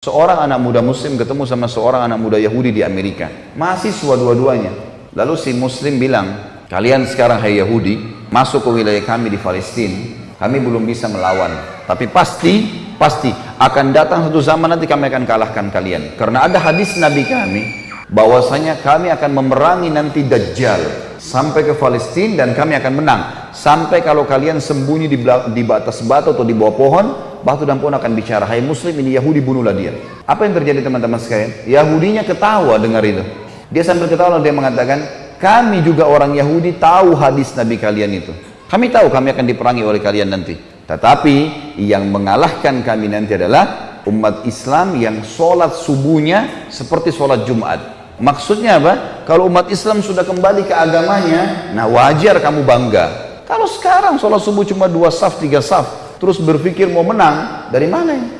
Seorang anak muda muslim ketemu sama seorang anak muda Yahudi di Amerika. Mahasiswa dua-duanya. Lalu si muslim bilang, kalian sekarang hai Yahudi, masuk ke wilayah kami di Palestina, kami belum bisa melawan. Tapi pasti, pasti akan datang satu zaman nanti kami akan kalahkan kalian. Karena ada hadis Nabi kami, bahwasanya kami akan memerangi nanti Dajjal sampai ke Palestina dan kami akan menang. Sampai kalau kalian sembunyi di, di batas batu atau di bawah pohon, batu dan pohon akan bicara, hai muslim ini Yahudi bunuhlah dia. Apa yang terjadi teman-teman sekalian? Yahudinya ketawa dengar itu. Dia sambil ketawa dia mengatakan, kami juga orang Yahudi tahu hadis Nabi kalian itu. Kami tahu kami akan diperangi oleh kalian nanti. Tetapi yang mengalahkan kami nanti adalah umat Islam yang sholat subuhnya seperti sholat Jumat. Maksudnya apa? Kalau umat Islam sudah kembali ke agamanya, nah wajar kamu bangga. Kalau sekarang sholat subuh cuma dua saf, tiga saf, terus berpikir mau menang, dari mana ini?